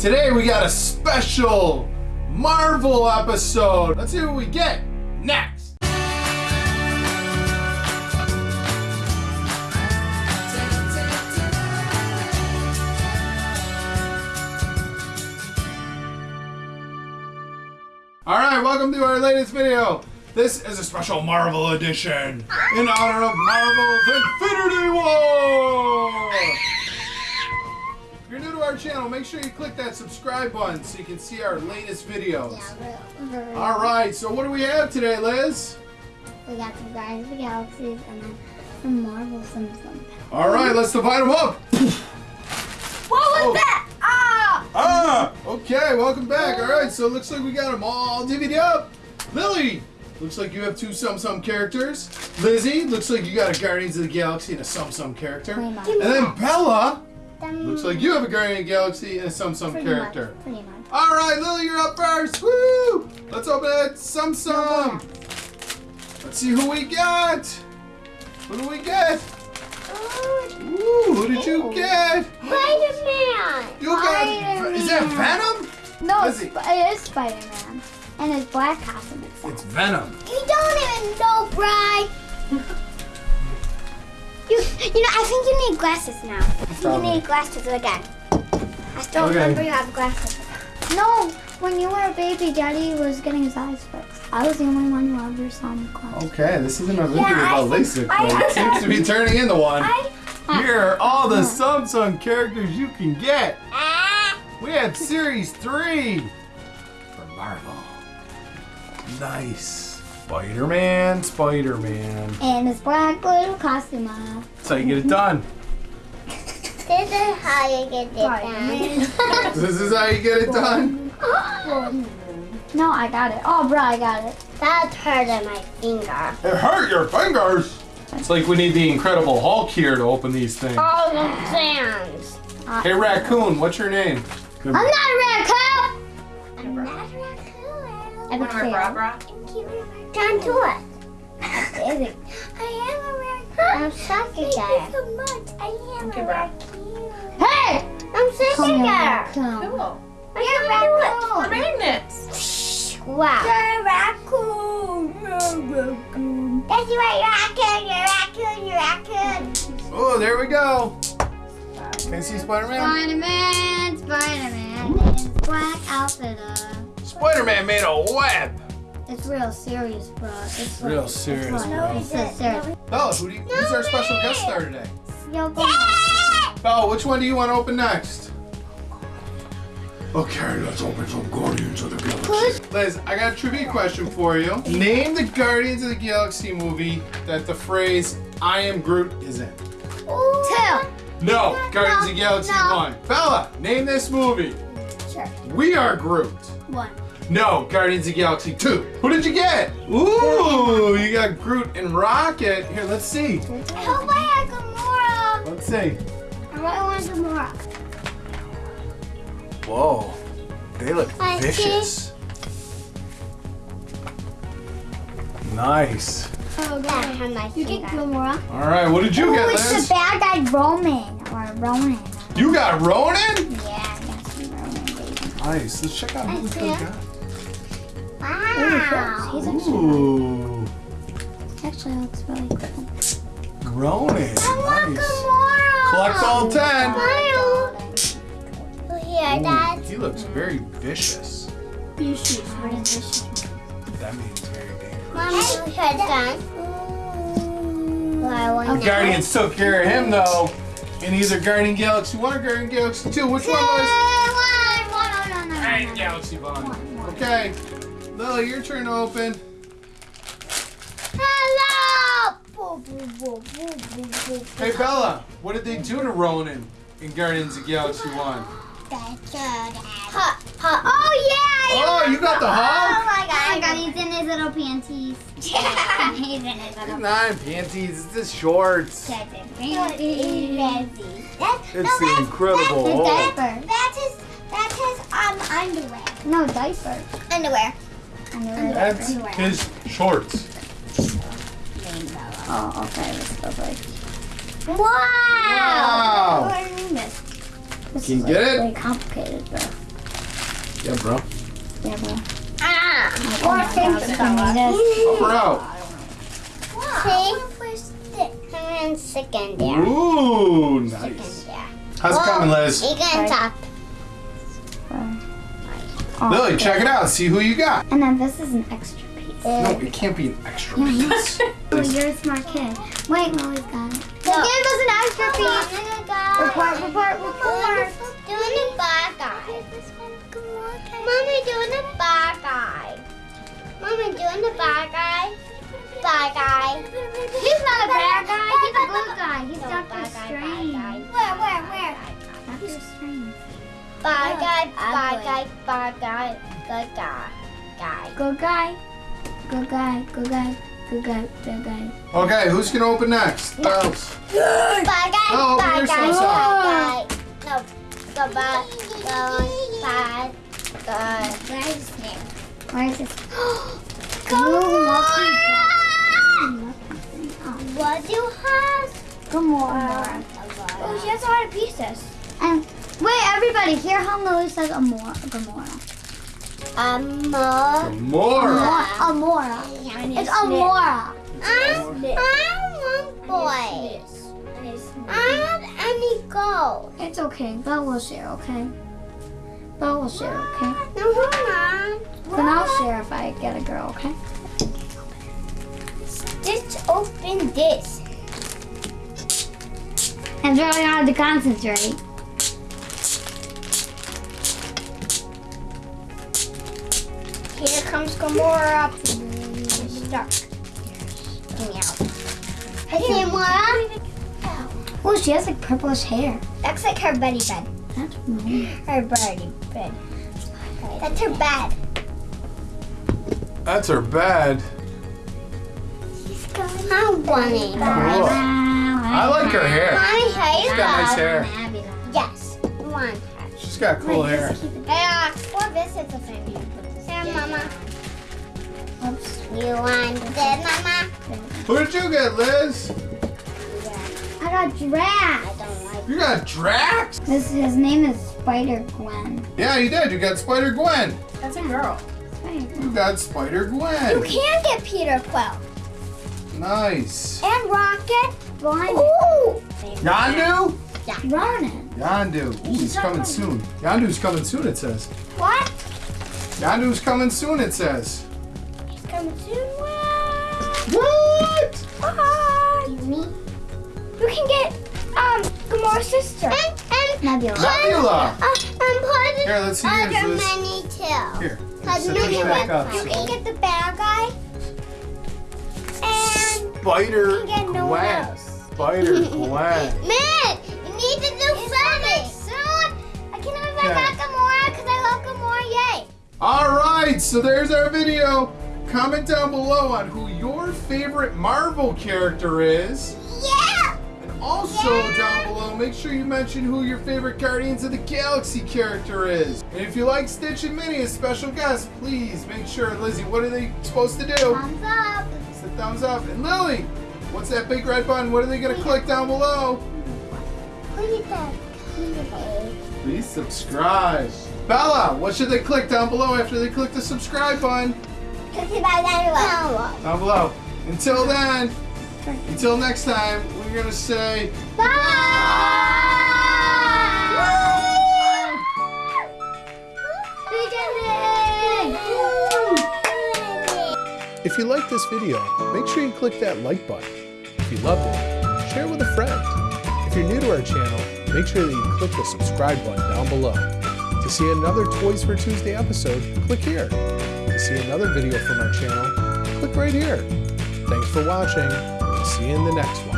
Today we got a special Marvel episode. Let's see what we get next. All right, welcome to our latest video. This is a special Marvel edition in honor of Marvel's Infinity War. If you're new to our channel, make sure you click that subscribe button so you can see our latest videos. Yeah, All right, so what do we have today, Liz? We got some Guardians of the Galaxies and then some Marvel Simpsons. All right, let's divide them up. What was Oh. that? Ah! Ah, okay, welcome back. All right, so it looks like we got them all divvied up. Lily, looks like you have two Tsum Tsum characters. Lizzie, looks like you got a Guardians of the Galaxy and a Tsum Tsum character. Pretty much. And then Bella, Them- looks like you have a Guardian Galaxy and a Tsum Tsum pretty character. Much, pretty much. All right, Lily, you're up first. Woo! Let's open it. Tsum Tsum. Let's see who we got. Who do we get? Ooh, who did you get? Spider-Man! You got. Is that Venom? No, it's, it is Spider-Man. And his black costume itself. It's Venom. You don't even know, Bry. you, you know, I think you need glasses now. I think Probably. you need glasses again. I still Okay. remember you have glasses. No, when you were a baby, Daddy was getting his eyes fixed. I was the only one who ever saw him close. Okay, this isn't a video Yeah, about LASIK, but it seems to be turning into one. I, Here are all the Tsum Tsum characters you can get. ah, We have Series 3 from Marvel. Nice. Spider-Man, Spider-Man. and his black little costume on. That's how you get it done. This is how you get it done. This is how you get it done. no, I got it. Oh, bro, I got it. That hurted my finger. It hurt your fingers. It's like we need the Incredible Hulk here to open these things. All the sands. Hey, Raccoon, what's your name? I'm not a raccoon. I have a Wanna wear tail. bra bra? Down to it. Amazing. I am a raccoon. I'm sucking Thank you so much. I am Okay, a bro. raccoon. Hey! I'm sucking her. Cool. You're a raccoon. The magnets. Wow. You're a raccoon. You're a raccoon. That's right, you're a raccoon. You're a raccoon. You're a raccoon. Oh, there we go. Can you see Spider-Man? Spider-Man, Spider-Man, in his black outfit. Uh, Spider-Man made a web. it's real serious, bro. It's Real like- serious, it's bro. It's so serious. Bella, who do you, who's our special guest star today? Yo, go. Bella, which one do you want to open next? Okay, let's open some Guardians of the Galaxy. Liz, I got a trivia question for you. Name the Guardians of the Galaxy movie that the phrase "I am Groot" is in. Two. No, Guardians of the Galaxy no. 1. Bella, name this movie. Sure. We Are Groot. One. No, Guardians of Galaxy 2. Who did you get? Ooh, you got Groot and Rocket. Here, let's see. I hope I had Gamora. Let's see. I really want Gamora. Whoa, they look I see. vicious. Nice. Oh, God. You get Gamora. All right, what did you Oh, get, it's the bad guy Roman. Or Ronan. You got Ronan? Yeah, I got some Ronan, baby. Nice. Let's check out who we Nice, could yeah. have Wow. He's actually, Ooh, actually looks really cool. Ronan. I want Nice. Gamora. Collect all 10. Smile. Here, Dad. Ooh, he looks very vicious. You shoot. What is this? That means very dangerous. Mommy, here, Dad. Well, I The Guardians took care of him though. In either Guardian Galaxy 1 or Guardian Galaxy 2. Which one was? Guardian Galaxy 1. Okay. Lily, your turn to open. Hello! Hey Bella, what did they do to Ronan in Guardians of Galaxy 1? Ha, ha. Oh yeah! Oh, you got the Oh my god! Oh my god, he's in his little panties. Yeah. he's in his little Nine panties, it's just shorts. panties. It's the Incredible His Hulk. diaper. That's his. That's his um underwear. No, diaper. Underwear. Underwear. That's his shorts. Oh, okay. This goes like. Wow. Wow. What do I mean this? This Can is you get like it? really complicated though. Yeah, bro. Yeah, bro. Ah. Or thanks for me this. Help her out. See? I'm second there. Ooh, nice. Second there. How's it coming, Liz? You can talk. Oh, Lily, check it out. See who you got. And then this is an extra piece. No, it can't be an extra piece. Oh, you're a smart kid. Wait, Lily's got it. No. Give us an extra Hold on, piece. I'm gonna Report, report, report. Doing the bad guy. Mommy doing the bad guy. Mommy doing the bad guy. Bad guy. He's not a bad guy. He's a good guy. He's No, Doctor bad guy, Strange. guy. Where, where, where? Doctor Strange. Bad guy, bad Ugly. guy, bad guy, good guy. Guy. Good guy. Good guy. Good guy. Good guy. Good guy. Okay, who's gonna open next? Bells. Bad guy, Oh, open bad guy, yourself bad guy. No, go bad, go bad, good. Where is this? Where is this? Gamora! Oh, What do you have? Gamora. Oh, she has a lot of pieces. And wait, everybody, hear how Lily says Amora. Gamora. Amor. More. Amora. It's Amora. I'm, I want boys. I don't have any gold. It's okay. Belle will share, okay? But Belle will share, okay? No, hold on. Then I'll share if I get a girl, okay? Just open this. It's really hard to concentrate. Here comes Gamora. Stuck. Meow. Hey, Gamora. Oh, she has like purplish hair. Looks like her buddy bed. That's weird. Her buddy bed. That's her bed. That's her bed. I want it. Cool. I like her hair. Mommy, hey, She's got nice hair. Yes, one. She's got cool hair. Hey, uh, what this is the same. Here, Mama. Oops. You want this, Mama? Who did you get, Liz? I got Drax. I don't like. You got Drax? This his name is Spider Gwen. Yeah, you did. You got Spider Gwen. That's a girl. Spider You got Spider Gwen. You can get Peter Quill Nice. and Rocket. Ronan. Ooh. Yondu? Ronan. Yondu. Ooh, he's coming soon. Yondu's coming soon, it says. What? Yondu's coming soon, it says. He's coming soon. What? What? Bye. Me. You can get um Gamora's sister. And and Nebula. Nebula. Uh, and put Here, let's see yours, other Liz. many too. Here. Cause set many this back up. You can get the bad guy. And Spider you can get no one else. Spider Gwen. Man, All right, so there's our video. Comment down below on who your favorite Marvel character is. Yeah. And also Yeah. down below, make sure you mention who your favorite Guardians of the Galaxy character is. And if you like Stitch and Minnie as special guests, please make sure, Lizzie, what are they supposed to do? Thumbs up. It's the thumbs up. And Lily, what's that big red button? What are they going to click down below? Please subscribe. Bella, what should they click down below after they click the subscribe button? Down below. Down below. Until then, until next time, we're going to say bye. If you like this video, make sure you click that like button. If you loved it, share it with a friend. If you're new to our channel, make sure that you click the subscribe button down below. To see another Toys for Tuesday episode, click here. To see another video from our channel, click right here. Thanks for watching, see you in the next one.